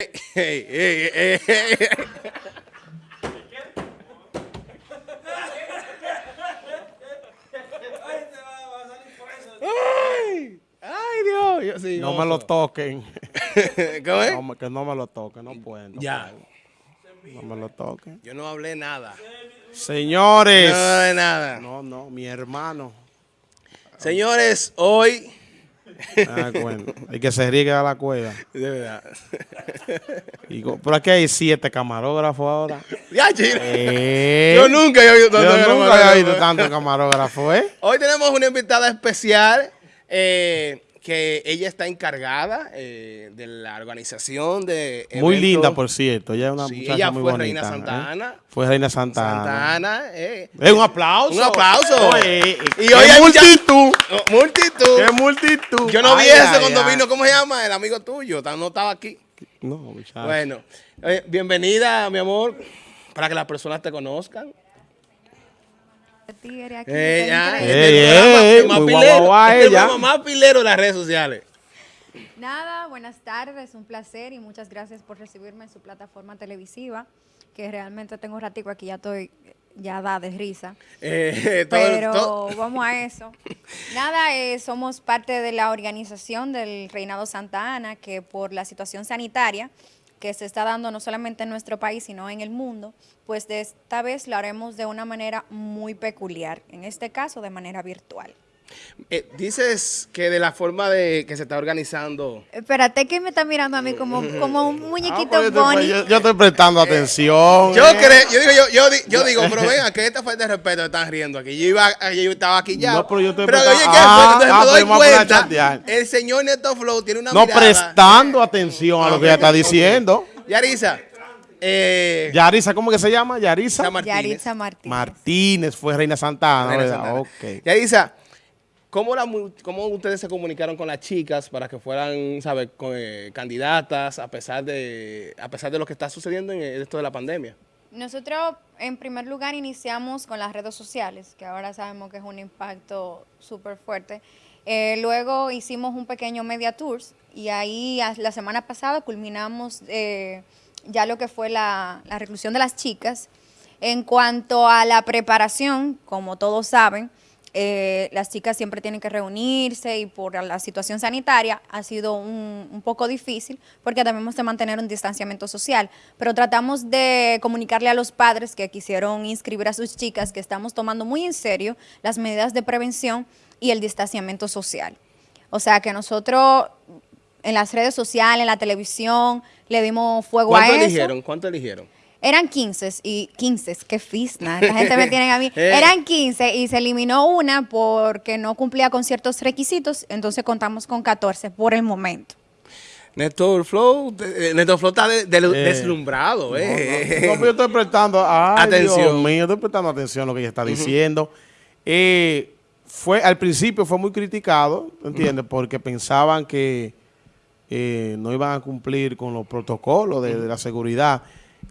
Hey, hey, hey, hey. Ay, ay, Dios. Yo sí, No gozo. me lo toquen. No, me- que no me lo toquen, no pueden. no Ya. pueden. No me lo toquen. Yo no hablé nada. Señores. No hablé nada. No, no, mi hermano. Señores, hoy. Ah, bueno, hay que se riegue a la cueva. De verdad. Y por aquí hay siete camarógrafos ahora. Ya, chile. Eh, Yo nunca había visto tanto Yo nunca camarógrafo. había visto tanto camarógrafo, ¿eh? Hoy tenemos una invitada especial eh, que ella está encargada eh, de la organización de Muy eventos. linda, por cierto. Ella es una Sí, muchacha ella muy fue bonita. Reina ¿eh? Santa Ana. Fue Reina Santa, Santa Ana. Ana. eh. Un aplauso. Un aplauso. Y hoy hay multitud. Oh, multitud. Qué multitud. Yo no vi Ay, eso cuando ay. vino, ¿cómo se llama? El amigo tuyo, no estaba aquí. No, muchacho. Bueno, eh, bienvenida, mi amor, para que las personas te conozcan. Tigre aquí. Eh, ya. Ey, este ey, programa- más más pilero de las redes sociales. Nada, buenas tardes, un placer y muchas gracias por recibirme en su plataforma televisiva, que realmente tengo ratico aquí, ya estoy ya da de risa. Eh, todo- Pero todo- vamos a eso. Nada, eh, somos parte de la organización del Reinado Santa Ana, que por la situación sanitaria que se está dando no solamente en nuestro país, sino en el mundo, pues de esta vez lo haremos de una manera muy peculiar, en este caso de manera virtual. Eh, dices que de la forma de que se está organizando. Espérate que me está mirando a mí como, como un Ah, muñequito pues yo, estoy, Bonnie. yo- yo estoy prestando atención. Yo eh. creo, yo digo, yo, yo, di- yo digo, pero venga, que esta falta de respeto están riendo aquí. Yo iba, yo estaba aquí ya. No, pero yo estoy oye, ¿qué prestando- fue? Ah, Entonces ah, me doy pero vamos a cuenta, chatear. el señor Neto Flow tiene una No mirada. prestando atención a lo que ella está diciendo. Yarisa, eh, Yarisa, ¿cómo que se llama? Yarisa Martínez. Martínez. Martínez fue Reina Santa Ana, Reina ¿verdad? Santana. Ok. Yarisa, ¿cómo, la ¿cómo ustedes se comunicaron con las chicas para que fueran, ¿sabes, con, eh, candidatas a pesar de a pesar de lo que está sucediendo en esto de la pandemia? Nosotros, en primer lugar, iniciamos con las redes sociales, que ahora sabemos que es un impacto súper fuerte. Eh, luego hicimos un pequeño media tours y ahí la semana pasada culminamos eh, ya lo que fue la, la reclusión de las chicas. En cuanto a la preparación, como todos saben, eh, las chicas siempre tienen que reunirse y por la situación sanitaria ha sido un, un poco difícil porque debemos de mantener un distanciamiento social. Pero tratamos de comunicarle a los padres que quisieron inscribir a sus chicas que estamos tomando muy en serio las medidas de prevención y el distanciamiento social. O sea que nosotros en las redes sociales, en la televisión, le dimos fuego a ¿Cuánto eso. eligieron? ¿Cuánto eligieron? Eran 15 y 15, qué fisna, la gente me tiene a mí. Eh. Eran 15 y se eliminó una porque no cumplía con ciertos requisitos, entonces contamos con 14 por el momento. Néstor Flow, eh, Néstor Flow está de- de- Eh, deslumbrado, eh. No, pero yo estoy prestando ay, Atención. Dios mío, estoy prestando atención a lo que ella está diciendo. Eh, fue Al principio fue muy criticado, ¿entiendes? Porque pensaban que eh, no iban a cumplir con los protocolos de, de la seguridad.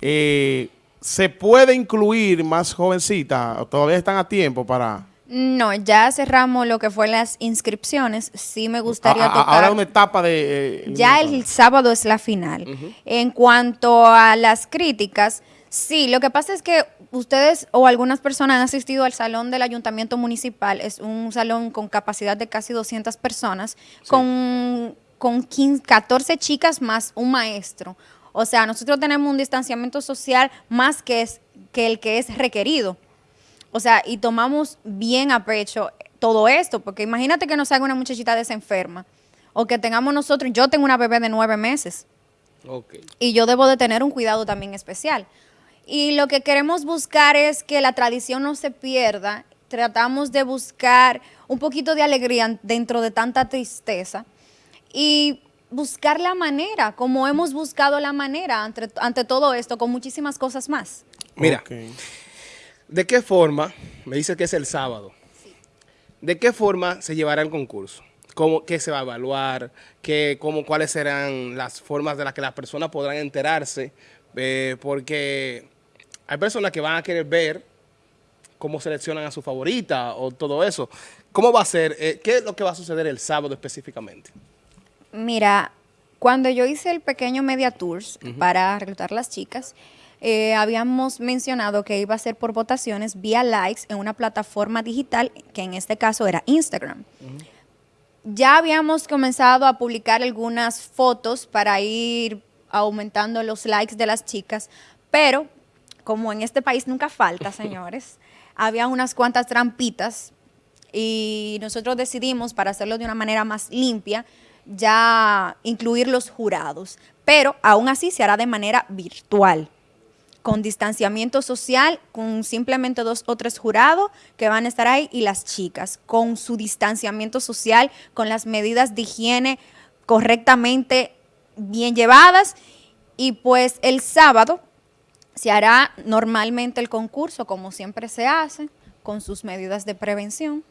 Eh, ¿Se puede incluir más jovencitas? ¿O ¿Todavía están a tiempo para...? No, ya cerramos lo que fue las inscripciones. Sí me gustaría A- a- tocar. Ahora una etapa de... eh, Ya el sábado es la final. En cuanto a las críticas, sí, lo que pasa es que ustedes o algunas personas han asistido al salón del ayuntamiento municipal. Es un salón con capacidad de casi 200 personas, con, con 15 14 chicas más un maestro. O sea, nosotros tenemos un distanciamiento social más que, es, que el que es requerido. O sea, y tomamos bien a pecho todo esto, porque imagínate que nos salga una muchachita desenferma, o que tengamos nosotros, yo tengo una bebé de nueve meses, y yo debo de tener un cuidado también especial. Y lo que queremos buscar es que la tradición no se pierda, tratamos de buscar un poquito de alegría dentro de tanta tristeza, y buscar la manera, como hemos buscado la manera ante, ante todo esto, con muchísimas cosas más. Mira. ¿de qué forma, me dice que es el sábado, de qué forma se llevará el concurso? ¿Cómo, ¿Qué se va a evaluar? ¿Qué, cómo, ¿Cuáles serán las formas de las que las personas podrán enterarse? Eh, porque hay personas que van a querer ver cómo seleccionan a su favorita o todo eso. ¿Cómo va a ser? Eh, ¿Qué es lo que va a suceder el sábado específicamente? Mira, Cuando yo hice el pequeño media tours para reclutar las chicas, eh, habíamos mencionado que iba a ser por votaciones vía likes en una plataforma digital, que en este caso era Instagram. Ya habíamos comenzado a publicar algunas fotos para ir aumentando los likes de las chicas, pero como en este país nunca falta, señores, había unas cuantas trampitas y nosotros decidimos, para hacerlo de una manera más limpia, ya incluir los jurados, pero aún así se hará de manera virtual con distanciamiento social, con simplemente dos o tres jurados que van a estar ahí y las chicas, con su distanciamiento social, con las medidas de higiene correctamente bien llevadas. Y pues el sábado se hará normalmente el concurso, como siempre se hace, con sus medidas de prevención.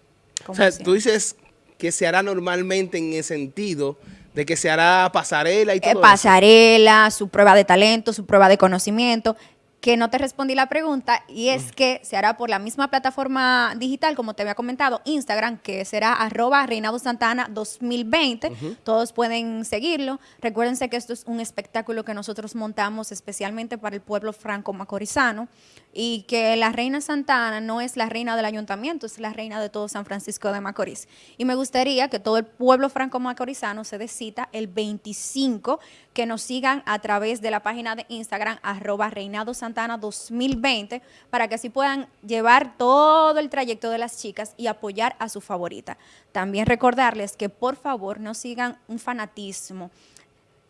O sea, tú dices que se hará normalmente en el sentido de que se hará pasarela y eh, todo Pasarela, su prueba de talento, su prueba de conocimiento que no te respondí la pregunta y es que se hará por la misma plataforma digital, como te había comentado, Instagram, que será arroba Reinado Santana 2020. Todos pueden seguirlo. Recuérdense que esto es un espectáculo que nosotros montamos especialmente para el pueblo franco-macorizano y que la reina Santana no es la reina del ayuntamiento, es la reina de todo San Francisco de Macorís. Y me gustaría que todo el pueblo franco-macorizano se decita el 25, que nos sigan a través de la página de Instagram, arroba Reinado Santana 2020, para que así puedan llevar todo el trayecto de las chicas y apoyar a su favorita. También recordarles que por favor no sigan un fanatismo.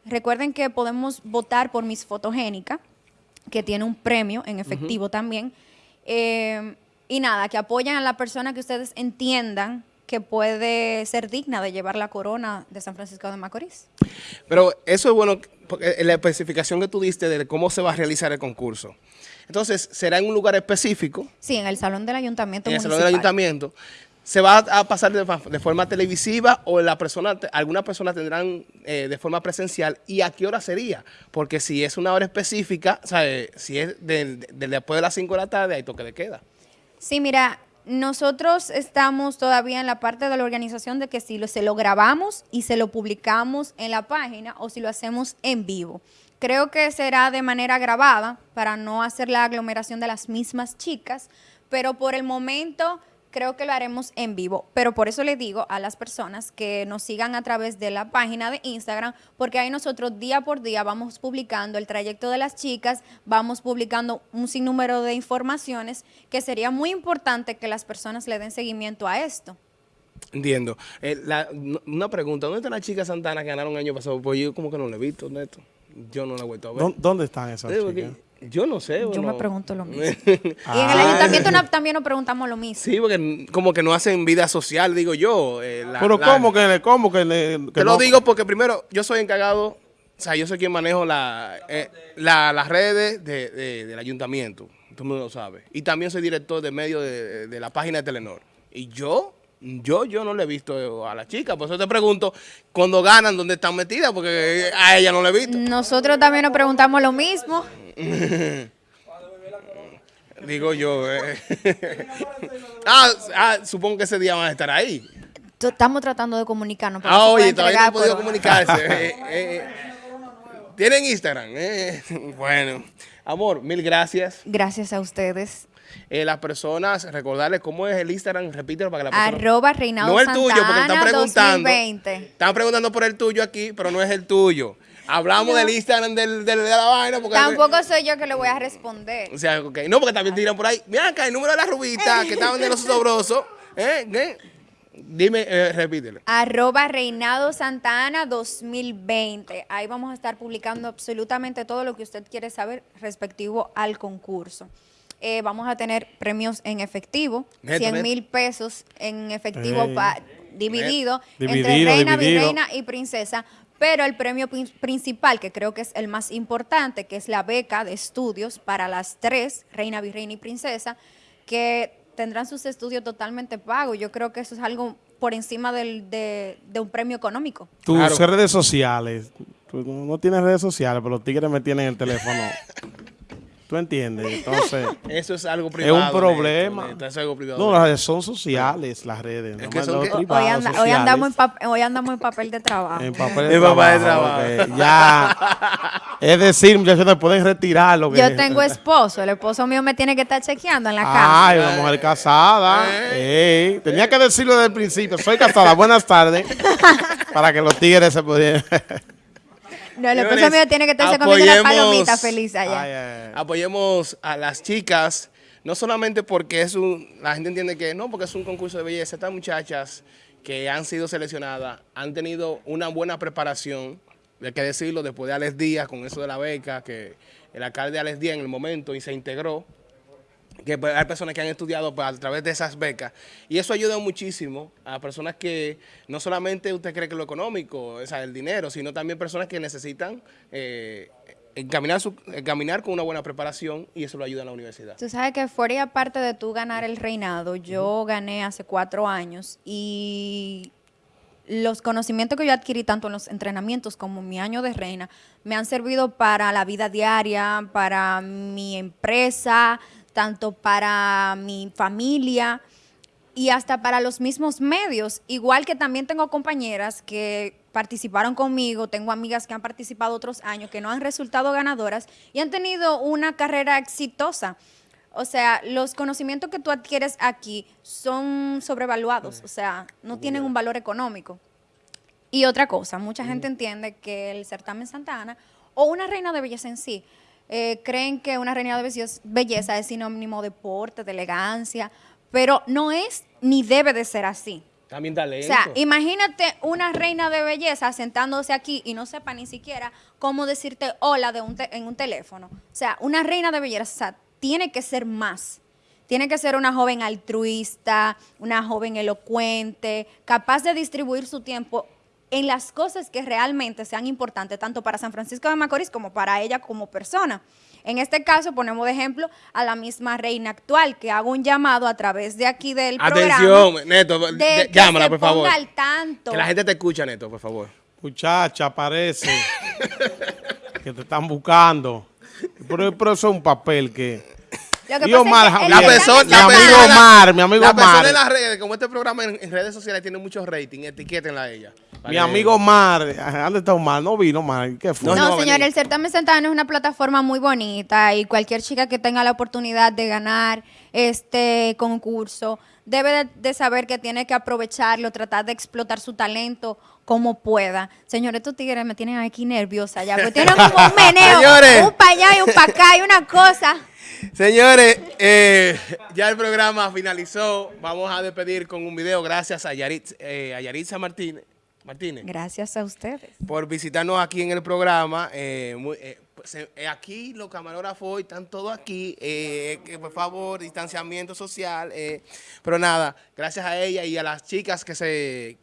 Recuerden que podemos votar por Miss Fotogénica, que tiene un premio en efectivo también. Eh, y nada, que apoyan a la persona que ustedes entiendan que puede ser digna de llevar la corona de San Francisco de Macorís. Pero eso es bueno, porque la especificación que tú diste de cómo se va a realizar el concurso. Entonces, ¿será en un lugar específico? Sí, en el Salón del Ayuntamiento En el Salón del Ayuntamiento. ¿Se va a pasar de, forma televisiva o la persona, algunas personas tendrán eh, de forma presencial? ¿Y a qué hora sería? Porque si es una hora específica, si es después de las 5 de la tarde, hay toque de queda. Sí, mira, nosotros estamos todavía en la parte de la organización de que si lo, se lo grabamos y se lo publicamos en la página o si lo hacemos en vivo. Creo que será de manera grabada para no hacer la aglomeración de las mismas chicas, pero por el momento creo que lo haremos en vivo. Pero por eso le digo a las personas que nos sigan a través de la página de Instagram, porque ahí nosotros día por día vamos publicando el trayecto de las chicas, vamos publicando un sinnúmero de informaciones que sería muy importante que las personas le den seguimiento a esto. Entiendo. Eh, una pregunta, ¿dónde están las chicas Santana que ganaron el año pasado? Pues yo como que no le he visto, Neto. Yo no la he vuelto a ver. ¿Dónde están esas chicas? Yo no sé. Yo me pregunto lo mismo. y en el ah. ayuntamiento también nos preguntamos lo mismo. Sí, porque como que no hacen vida social, digo yo. Eh, Pero ¿cómo que, le, cómo que, le, Te lo digo porque primero, yo soy encargado, o sea, yo soy quien manejo la, eh, las redes del ayuntamiento. Todo el mundo lo sabe. Y también soy director de medio de, de la página de Telenor. Y yo yo, yo no le he visto a la chica, por eso te pregunto, cuando ganan, ¿dónde están metidas? Porque a ella no le he visto. Nosotros también nos preguntamos lo mismo. Digo yo. Eh. ah, ah, supongo que ese día van a estar ahí. Estamos tratando de comunicarnos. Ah, oye, todavía no han podido comunicarse. Eh, eh, ¿Tienen Instagram? bueno, amor, mil gracias. Gracias a ustedes. las personas, recordarles cómo es el Instagram, repítelo para que la persona... Arroba Reinaldo No el tuyo, porque están preguntando. Están preguntando por el tuyo aquí, pero no es el tuyo. Hablamos del Instagram del, de la vaina. Porque Tampoco soy yo que le voy a responder. O sea, okay. No, porque también tiran por ahí. Mira acá el número de la rubita que estaban de los sobrosos. ¿Eh? ¿Qué? Dime, eh, repítelo. Arroba Reinado Santana 2020. Ahí vamos a estar publicando absolutamente todo lo que usted quiere saber respectivo al concurso. Eh, vamos a tener premios en efectivo, 100 mil pesos en efectivo dividido, entre reina, virreina y princesa pero el premio principal, que creo que es el más importante, que es la beca de estudios para las tres, reina, virreina y princesa, que tendrán sus estudios totalmente pagos. Yo creo que eso es algo por encima de, un premio económico. Tus redes sociales, tú no tienes redes sociales, pero los tigres me tienen el teléfono. ¿Tú entiendes? Entonces, Eso es algo es privado. un problema. Neto, es algo privado. No, las redes son sociales, las redes. Es no que son que- privadas, Hoy, anda- hoy sociales. andamos en pap- hoy andamos en papel de trabajo. En papel de En papel de trabajo, Ya. es decir, muchachos, no pueden retirar lo que Yo tengo esposo, el esposo mío me tiene que estar chequeando en la casa. Ay, una mujer casada. Ey, tenía que decirlo desde el principio. Soy casada. Buenas tardes. Para que los tigres se pudieran. No, el esposo Señores, mío tiene que estarse comiendo una apoyemos- palomita feliz allá. Ay, ay, ay. Apoyemos a las chicas, no solamente porque es un, la gente entiende que no, porque es un concurso de belleza. Estas muchachas que han sido seleccionadas han tenido una buena preparación, hay que decirlo, después de Alex Díaz, con eso de la beca, que el alcalde Alex Díaz en el momento y se integró, que pues, hay personas que han estudiado a través de esas becas y eso ayuda muchísimo a personas que no solamente usted cree que lo económico, o sea, el dinero, sino también personas que necesitan eh, encaminar, su, encaminar con una buena preparación y eso lo ayuda en la universidad. Tú sabes que fuera y aparte de tú ganar el reinado, yo gané hace cuatro años y los conocimientos que yo adquirí tanto en los entrenamientos como en mi año de reina me han servido para la vida diaria, para mi empresa, tanto para mi familia y hasta para los mismos medios. Igual que también tengo compañeras que participaron conmigo, tengo amigas que han participado otros años, que no han resultado ganadoras y han tenido una carrera exitosa. O sea, los conocimientos que tú adquieres aquí son sobrevaluados, o sea, no tienen un valor económico. Y otra cosa, mucha gente entiende que el certamen Santa Ana o una reina de belleza en sí, eh, creen que una reina de belleza, es sinónimo de porte, de elegancia, pero no es ni debe de ser así. También O talento. sea, imagínate una reina de belleza sentándose aquí y no sepa ni siquiera cómo decirte hola de un te- en un teléfono. O sea, una reina de belleza tiene que ser más. Tiene que ser una joven altruista, una joven elocuente, capaz de distribuir su tiempo en las cosas que realmente sean importantes, tanto para San Francisco de Macorís como para ella como persona. En este caso, ponemos de ejemplo a la misma reina actual, que hago un llamado a través de aquí del programa. Atención, Neto, de de- que llámala, se por favor. ponga al tanto. Que la gente te escucha, Neto, por favor. Muchacha, parece que te están buscando. Pero, pero eso es un papel que... Y Omar es que Javier. el La Bien. persona, Mi amigo Omar, mi amigo la persona Omar. en las redes, como este programa en, en redes sociales tiene mucho rating, etiquétenla a ella. Mi amigo Omar, ¿dónde está Omar? No vino Omar, ¿qué fue? No, No, no, señor, el certamen Santana es una plataforma muy bonita y cualquier chica que tenga la oportunidad de ganar este concurso debe de, de saber que tiene que aprovecharlo, tratar de explotar su talento como pueda. Señor, estos tigres me tienen aquí nerviosa ya, porque tienen como un meneo, Señores. un para allá y un para acá y una cosa. Señores, eh, ya el programa finalizó. Vamos a despedir con un video. Gracias a, Yaritz, eh, a Yaritza Martínez, Martínez Gracias a ustedes. por visitarnos aquí en el programa. Eh, muy- eh, pues, eh, aquí los camarógrafos hoy están todos aquí. eh, que por favor, distanciamiento social. eh, pero nada, gracias a ella y a las chicas que se...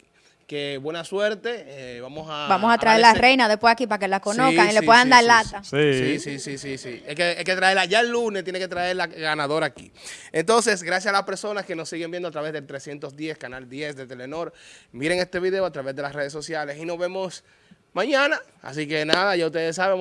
Que buena suerte. eh, vamos a... Vamos a traer la agradecer- reina después aquí para que la conozcan Sí, y le sí, puedan sí, dar sí, lata. Sí, sí, sí, sí, sí. Hay que, hay que traerla. Ya el lunes tiene que traer la ganadora aquí. Entonces, gracias a las personas que nos siguen viendo a través del 310, canal 10 de Telenor. Miren este video a través de las redes sociales y nos vemos mañana. Así que nada, ya ustedes saben.